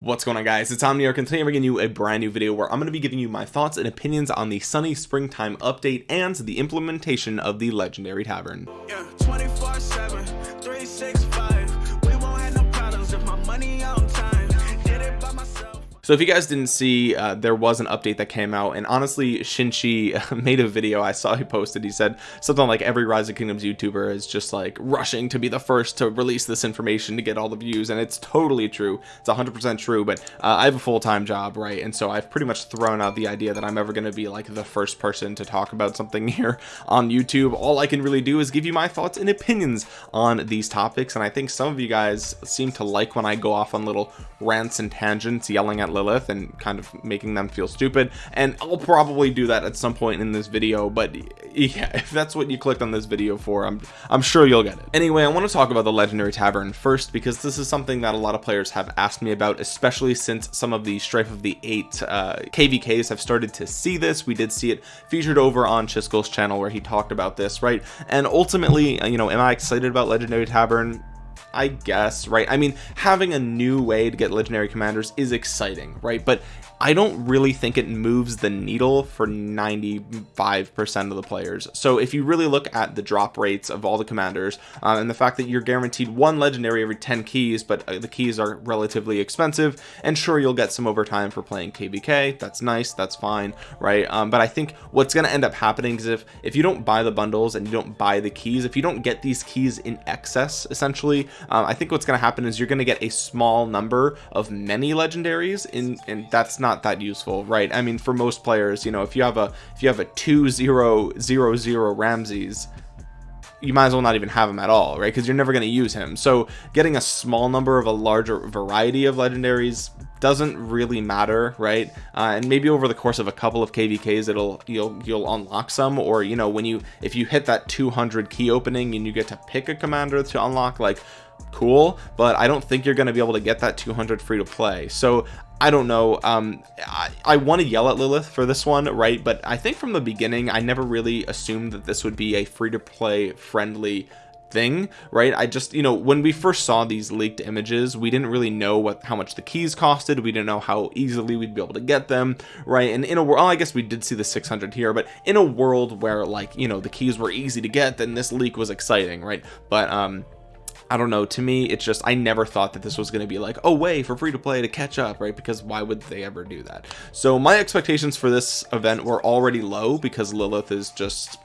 What's going on guys? It's Omniarch and today I'm bringing you a brand new video where I'm going to be giving you my thoughts and opinions on the sunny springtime update and the implementation of the legendary tavern. Yeah, so if you guys didn't see uh, there was an update that came out and honestly Shinchi made a video. I saw he posted. He said something like every Rise of Kingdoms YouTuber is just like rushing to be the first to release this information to get all the views and it's totally true. It's 100% true but uh, I have a full-time job right? And so I've pretty much thrown out the idea that I'm ever going to be like the first person to talk about something here on YouTube. All I can really do is give you my thoughts and opinions on these topics and I think some of you guys seem to like when I go off on little rants and tangents yelling at Lilith and kind of making them feel stupid. And I'll probably do that at some point in this video but yeah if that's what you clicked on this video for I'm I'm sure you'll get it. Anyway I want to talk about the legendary tavern first because this is something that a lot of players have asked me about especially since some of the strife of the eight uh, kvks have started to see this. We did see it featured over on Chisgule's channel where he talked about this right? And ultimately you know am I excited about legendary tavern I guess right? I mean having a new way to get legendary commanders is exciting right? But I don't really think it moves the needle for 95% of the players. So if you really look at the drop rates of all the commanders uh, and the fact that you're guaranteed one legendary every 10 keys but uh, the keys are relatively expensive and sure you'll get some overtime for playing KVK. that's nice. That's fine right? Um, but I think what's going to end up happening is if if you don't buy the bundles and you don't buy the keys if you don't get these keys in excess essentially um, I think what's going to happen is you're going to get a small number of many legendaries in and that's not that useful right? I mean for most players you know if you have a if you have a two zero zero zero Ramses you might as well not even have him at all right? Because you're never going to use him. So getting a small number of a larger variety of legendaries doesn't really matter right? Uh, and maybe over the course of a couple of kvks it'll you'll you'll unlock some or you know when you if you hit that 200 key opening and you get to pick a commander to unlock like cool but I don't think you're going to be able to get that 200 free to play. So I don't know um I, I want to yell at Lilith for this one right? But I think from the beginning I never really assumed that this would be a free-to-play friendly thing right? I just you know when we first saw these leaked images we didn't really know what how much the keys costed. We didn't know how easily we'd be able to get them right? And in a world well, I guess we did see the 600 here but in a world where like you know the keys were easy to get then this leak was exciting right? But um I don't know to me it's just I never thought that this was going to be like oh way for free to play to catch up right? Because why would they ever do that? So my expectations for this event were already low because Lilith is just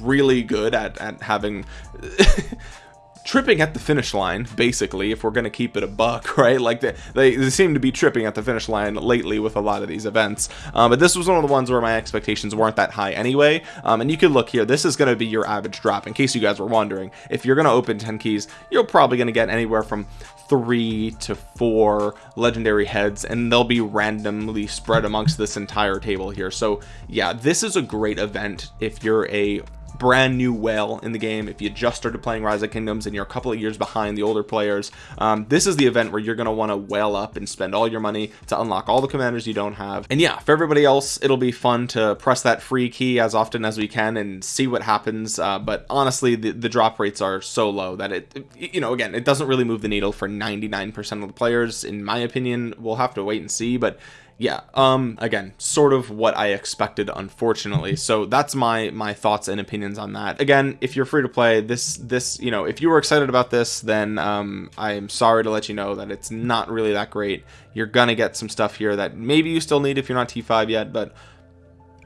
really good at, at having tripping at the finish line basically if we're going to keep it a buck right? Like they, they, they seem to be tripping at the finish line lately with a lot of these events. Um, but this was one of the ones where my expectations weren't that high anyway. Um, and you can look here this is going to be your average drop in case you guys were wondering. If you're going to open 10 keys you're probably going to get anywhere from three to four legendary heads and they'll be randomly spread amongst this entire table here. So yeah this is a great event if you're a brand new whale in the game if you just started playing rise of kingdoms and you're a couple of years behind the older players. Um, this is the event where you're going to want to whale up and spend all your money to unlock all the commanders you don't have. And yeah for everybody else it'll be fun to press that free key as often as we can and see what happens uh, but honestly the, the drop rates are so low that it you know again it doesn't really move the needle for 99 percent of the players in my opinion. We'll have to wait and see but yeah um again sort of what I expected unfortunately. So that's my my thoughts and opinions on that. Again if you're free to play this this you know if you were excited about this then um I'm sorry to let you know that it's not really that great. You're gonna get some stuff here that maybe you still need if you're not T5 yet but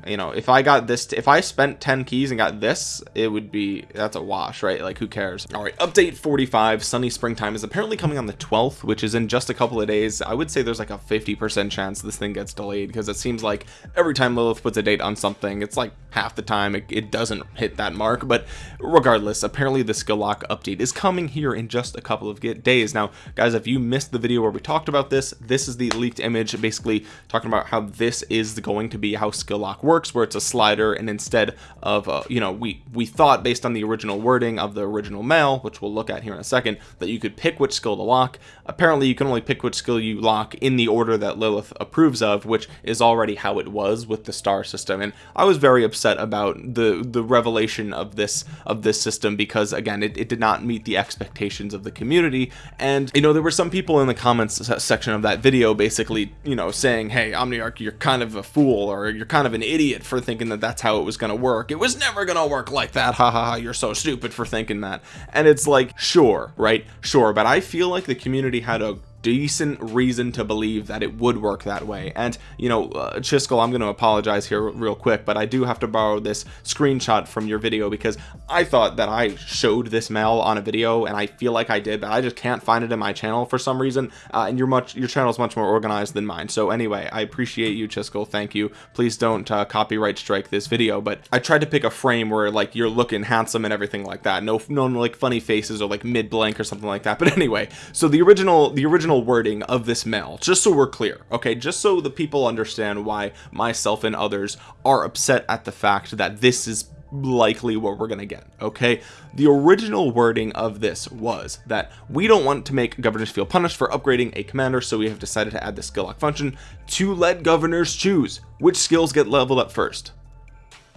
you know if I got this if I spent 10 keys and got this it would be that's a wash right? Like who cares? All right update 45 sunny springtime is apparently coming on the 12th which is in just a couple of days. I would say there's like a 50 percent chance this thing gets delayed because it seems like every time Lilith puts a date on something it's like half the time it, it doesn't hit that mark but regardless apparently the skill lock update is coming here in just a couple of days. Now guys if you missed the video where we talked about this this is the leaked image basically talking about how this is going to be how skill lock works where it's a slider and instead of uh, you know we we thought based on the original wording of the original mail which we'll look at here in a second that you could pick which skill to lock. Apparently you can only pick which skill you lock in the order that Lilith approves of which is already how it was with the star system. And I was very upset about the the revelation of this of this system because again it, it did not meet the expectations of the community. And you know there were some people in the comments section of that video basically you know saying hey Omniarch you're kind of a fool or you're kind of an idiot for thinking that that's how it was going to work. It was never going to work like that. Ha ha ha you're so stupid for thinking that. And it's like sure right? Sure. But I feel like the community had a decent reason to believe that it would work that way. And you know uh, Chisgule I'm going to apologize here real quick but I do have to borrow this screenshot from your video because I thought that I showed this mail on a video and I feel like I did but I just can't find it in my channel for some reason uh, and you're much your channel is much more organized than mine. So anyway I appreciate you Chisgule. Thank you. Please don't uh, copyright strike this video but I tried to pick a frame where like you're looking handsome and everything like that. No no like funny faces or like mid blank or something like that. But anyway so the original the original original wording of this mail just so we're clear okay? Just so the people understand why myself and others are upset at the fact that this is likely what we're gonna get okay? The original wording of this was that we don't want to make governors feel punished for upgrading a commander so we have decided to add the skill lock function to let governors choose which skills get leveled up first.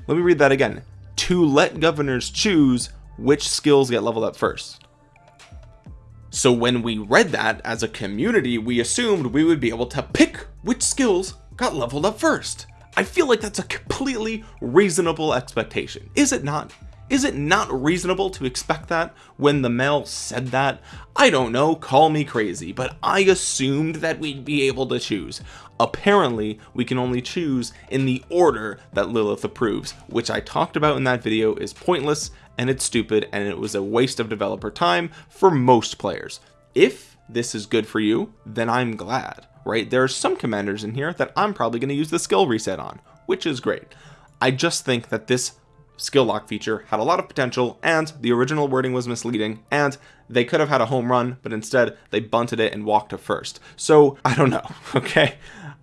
Let me read that again. To let governors choose which skills get leveled up first so when we read that as a community we assumed we would be able to pick which skills got leveled up first. I feel like that's a completely reasonable expectation. Is it not? Is it not reasonable to expect that when the mail said that? I don't know call me crazy but I assumed that we'd be able to choose. Apparently we can only choose in the order that Lilith approves which I talked about in that video is pointless and it's stupid and it was a waste of developer time for most players. If this is good for you then I'm glad right? There are some commanders in here that I'm probably going to use the skill reset on which is great. I just think that this skill lock feature had a lot of potential and the original wording was misleading and they could have had a home run but instead they bunted it and walked to first. So I don't know okay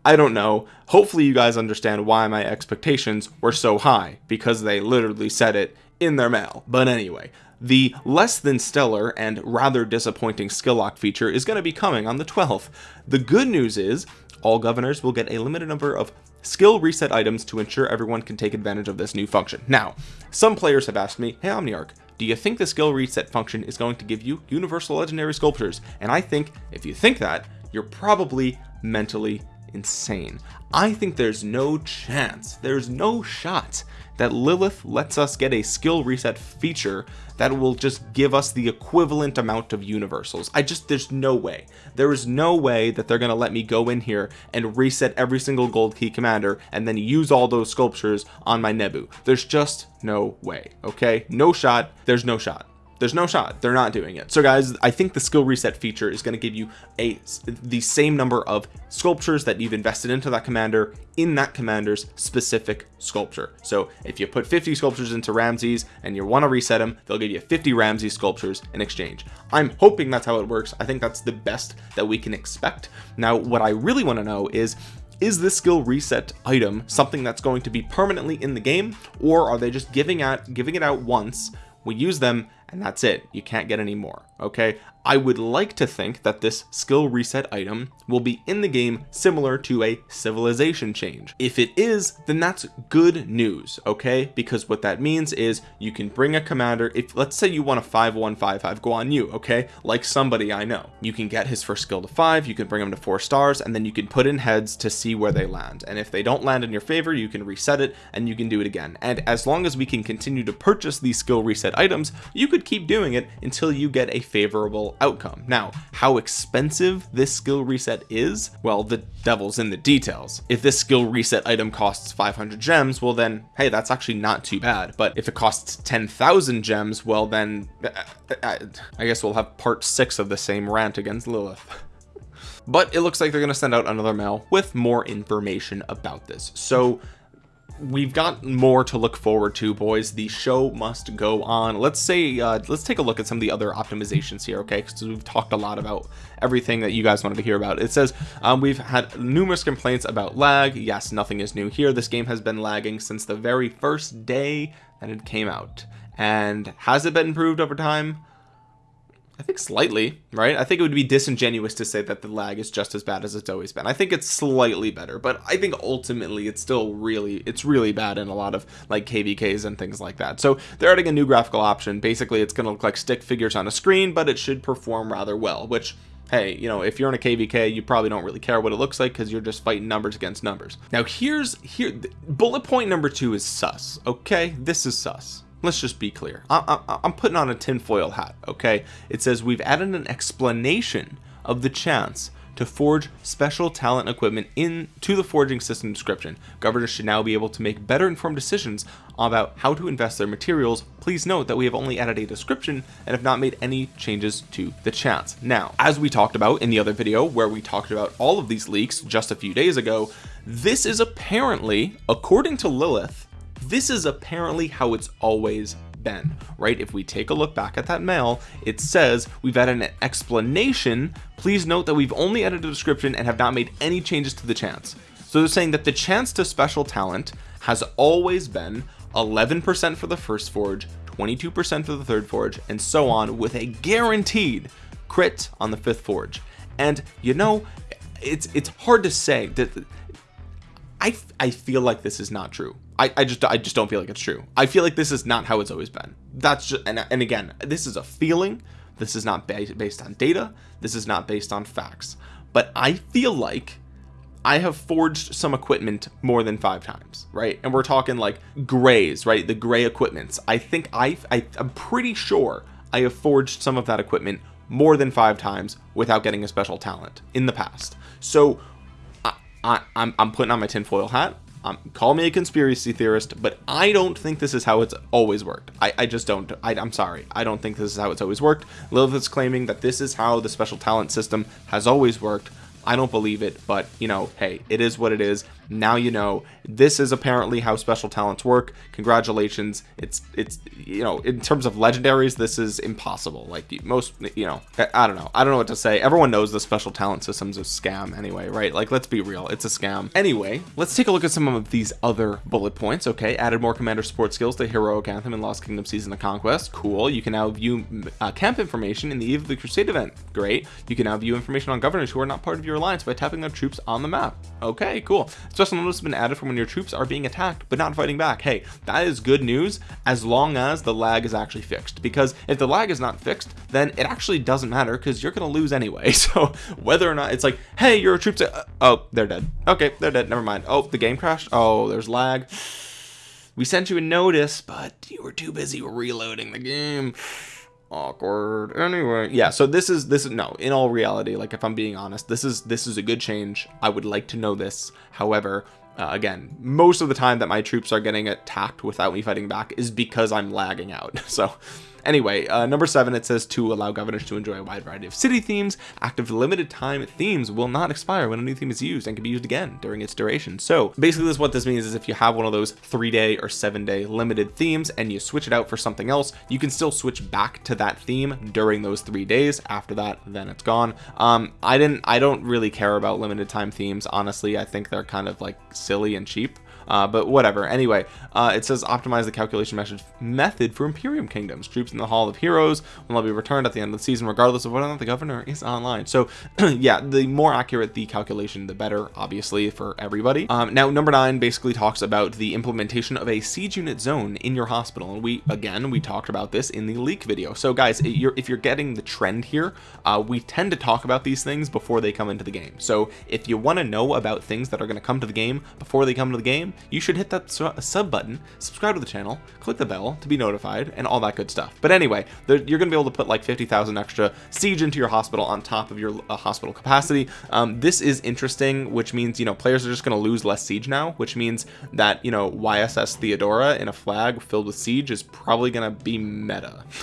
I don't know. Hopefully you guys understand why my expectations were so high because they literally said it in their mail. But anyway the less than stellar and rather disappointing skill lock feature is going to be coming on the 12th the good news is all governors will get a limited number of skill reset items to ensure everyone can take advantage of this new function. Now some players have asked me hey Omniarch do you think the skill reset function is going to give you universal legendary sculptures? And I think if you think that you're probably mentally insane. I think there's no chance there's no shot that Lilith lets us get a skill reset feature that will just give us the equivalent amount of universals. I just there's no way. There is no way that they're gonna let me go in here and reset every single gold key commander and then use all those sculptures on my Nebu. There's just no way okay? No shot there's no shot there's no shot. They're not doing it. So guys I think the skill reset feature is going to give you a the same number of sculptures that you've invested into that commander in that commander's specific sculpture. So if you put 50 sculptures into Ramses and you want to reset them they'll give you 50 Ramses sculptures in exchange. I'm hoping that's how it works. I think that's the best that we can expect. Now what I really want to know is is this skill reset item something that's going to be permanently in the game or are they just giving out giving it out once we use them and that's it. You can't get any more okay I would like to think that this skill reset item will be in the game similar to a civilization change. If it is then that's good news okay? Because what that means is you can bring a commander. If let's say you want a 5155 Guan Yu okay? Like somebody I know. You can get his first skill to five you can bring him to four stars and then you can put in heads to see where they land. And if they don't land in your favor you can reset it and you can do it again. And as long as we can continue to purchase these skill reset items you could keep doing it until you get a favorable outcome. Now how expensive this skill reset is well the devil's in the details. If this skill reset item costs 500 gems well then hey that's actually not too bad. But if it costs 10,000 gems well then uh, uh, I guess we'll have part six of the same rant against Lilith. But it looks like they're going to send out another mail with more information about this. So we've got more to look forward to boys. The show must go on. Let's say uh, let's take a look at some of the other optimizations here okay? Because we've talked a lot about everything that you guys wanted to hear about. It says um, we've had numerous complaints about lag. Yes nothing is new here. This game has been lagging since the very first day that it came out. And has it been improved over time I think slightly, right? I think it would be disingenuous to say that the lag is just as bad as it's always been. I think it's slightly better, but I think ultimately it's still really, it's really bad in a lot of like KVKs and things like that. So they're adding a new graphical option. Basically, it's going to look like stick figures on a screen, but it should perform rather well, which hey you know if you're in a kvk you probably don't really care what it looks like because you're just fighting numbers against numbers now here's here bullet point number two is sus okay this is sus let's just be clear. I, am putting on a tinfoil hat okay? It says we've added an explanation of the chance to forge special talent equipment into the forging system description. Governors should now be able to make better informed decisions about how to invest their materials. Please note that we have only added a description and have not made any changes to the chance. Now as we talked about in the other video where we talked about all of these leaks just a few days ago this is apparently according to Lilith this is apparently how it's always been right? If we take a look back at that mail it says we've added an explanation. Please note that we've only added a description and have not made any changes to the chance so they're saying that the chance to special talent has always been 11% for the first forge 22% for the third forge and so on with a guaranteed crit on the fifth forge. And you know it's it's hard to say that I, I feel like this is not true I, I just I just don't feel like it's true. I feel like this is not how it's always been. That's just and, and again this is a feeling. This is not based, based on data. This is not based on facts. But I feel like I have forged some equipment more than five times right? And we're talking like grays right? The gray equipments. I think I, I I'm pretty sure I have forged some of that equipment more than five times without getting a special talent in the past. So I, I, I'm, I'm putting on my tinfoil hat um, call me a conspiracy theorist but I don't think this is how it's always worked. I, I just don't I, am sorry. I don't think this is how it's always worked. Lilith is claiming that this is how the special talent system has always worked I don't believe it but you know hey it is what it is. Now you know. This is apparently how special talents work. Congratulations. It's it's you know in terms of legendaries this is impossible. Like most you know I don't know. I don't know what to say. Everyone knows the special talent system's a scam anyway right? Like let's be real. It's a scam. Anyway let's take a look at some of these other bullet points okay? Added more commander support skills to heroic anthem and lost kingdom season of conquest. Cool. You can now view uh, camp information in the eve of the crusade event. Great. You can now view information on governors who are not part of your alliance by tapping their troops on the map okay cool Special notice has been added for when your troops are being attacked but not fighting back. Hey, that is good news as long as the lag is actually fixed. Because if the lag is not fixed, then it actually doesn't matter because you're going to lose anyway. So whether or not it's like, hey, your troops, are, oh, they're dead. Okay, they're dead. Never mind. Oh, the game crashed. Oh, there's lag. We sent you a notice, but you were too busy reloading the game awkward. Anyway yeah so this is this is no in all reality like if i'm being honest this is this is a good change. I would like to know this. However uh, again most of the time that my troops are getting attacked without me fighting back is because i'm lagging out. So anyway uh, number seven it says to allow governors to enjoy a wide variety of city themes active limited time themes will not expire when a new theme is used and can be used again during its duration. So basically this what this means is if you have one of those three day or seven day limited themes and you switch it out for something else you can still switch back to that theme during those three days. After that then it's gone. Um I didn't I don't really care about limited time themes honestly. I think they're kind of like silly and cheap uh, but whatever. Anyway uh, it says optimize the calculation method method for Imperium kingdoms. Troops in the Hall of Heroes will be returned at the end of the season regardless of whether or not the governor is online. So yeah the more accurate the calculation the better obviously for everybody. Um, now number nine basically talks about the implementation of a siege unit zone in your hospital. And we again we talked about this in the leak video. So guys you're, if you're getting the trend here uh, we tend to talk about these things before they come into the game. So if you want to know about things that are going to come to the game before they come to the game you should hit that su sub button subscribe to the channel click the bell to be notified and all that good stuff. But anyway you're gonna be able to put like 50,000 extra siege into your hospital on top of your uh, hospital capacity. Um, this is interesting which means you know players are just gonna lose less siege now which means that you know YSG Theodora in a flag filled with siege is probably gonna be meta.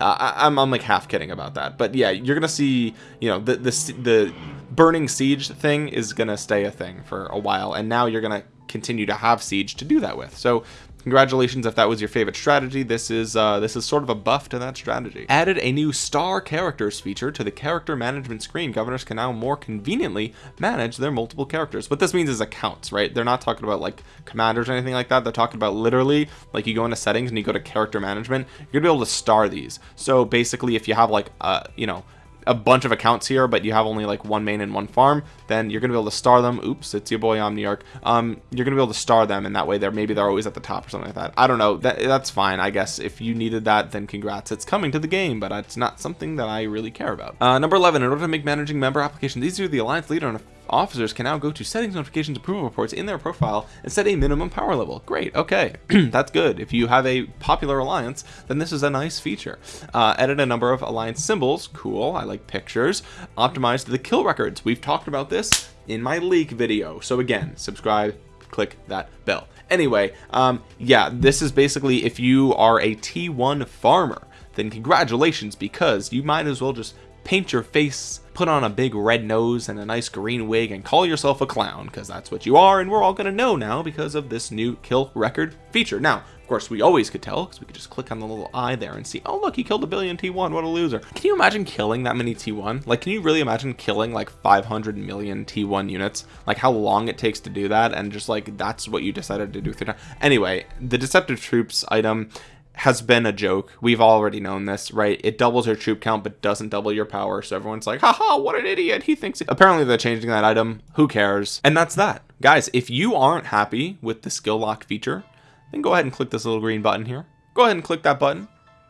Uh, I, I'm, I'm like half kidding about that. But yeah you're gonna see you know the the, the burning siege thing is gonna stay a thing for a while and now you're gonna continue to have siege to do that with. So congratulations if that was your favorite strategy. This is uh, this is sort of a buff to that strategy. Added a new star characters feature to the character management screen governors can now more conveniently manage their multiple characters. What this means is accounts right? They're not talking about like commanders or anything like that. They're talking about literally like you go into settings and you go to character management you're gonna be able to star these. So basically if you have like uh you know a bunch of accounts here but you have only like one main and one farm then you're gonna be able to star them. Oops it's your boy omniarch um you're gonna be able to star them and that way. They're maybe they're always at the top or something like that. I don't know. That that's fine i guess. If you needed that then congrats. It's coming to the game but it's not something that i really care about. Uh, number 11 in order to make managing member applications easier the alliance leader and officers can now go to settings notifications approval reports in their profile and set a minimum power level. Great okay. That's good. If you have a popular alliance then this is a nice feature. Uh, edit a number of alliance symbols. Cool I like pictures. Optimize the kill records. We've talked about this in my leak video. So again subscribe click that bell. Anyway um yeah this is basically if you are a t1 farmer then congratulations because you might as well just paint your face put on a big red nose and a nice green wig and call yourself a clown because that's what you are and we're all gonna know now because of this new kill record feature. Now of course we always could tell because we could just click on the little eye there and see oh look he killed a billion t1 what a loser. Can you imagine killing that many t1 like can you really imagine killing like 500 million t1 units? Like how long it takes to do that and just like that's what you decided to do anyway the deceptive troops item has been a joke. We've already known this, right? It doubles your troop count, but doesn't double your power. So everyone's like, haha, what an idiot. He thinks. Apparently, they're changing that item. Who cares? And that's that. Guys, if you aren't happy with the skill lock feature, then go ahead and click this little green button here. Go ahead and click that button.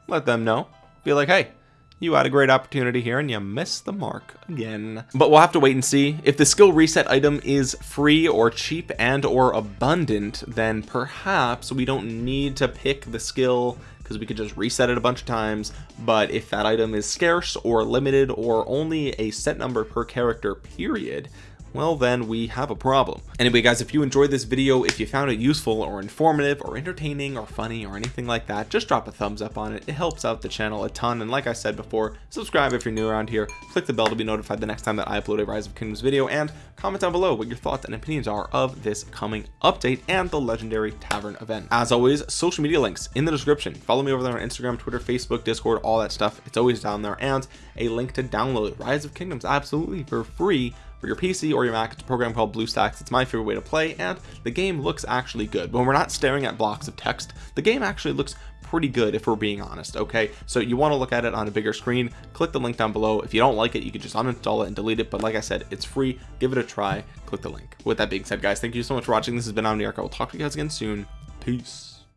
Let them know. Be like, hey, you had a great opportunity here and you missed the mark again. But we'll have to wait and see. If the skill reset item is free or cheap and or abundant then perhaps we don't need to pick the skill because we could just reset it a bunch of times. But if that item is scarce or limited or only a set number per character period well then we have a problem. Anyway guys if you enjoyed this video if you found it useful or informative or entertaining or funny or anything like that just drop a thumbs up on it. It helps out the channel a ton. And like I said before subscribe if you're new around here. Click the bell to be notified the next time that I upload a rise of kingdoms video. And comment down below what your thoughts and opinions are of this coming update and the legendary tavern event. As always social media links in the description. Follow me over there on Instagram Twitter Facebook Discord all that stuff. It's always down there. And a link to download rise of kingdoms absolutely for free for your PC or your Mac. It's a program called BlueStacks. It's my favorite way to play, and the game looks actually good. When we're not staring at blocks of text, the game actually looks pretty good if we're being honest okay? So you want to look at it on a bigger screen click the link down below. If you don't like it you can just uninstall it and delete it but like I said it's free. Give it a try click the link. With that being said guys thank you so much for watching. This has been Omniarch. I will talk to you guys again soon. Peace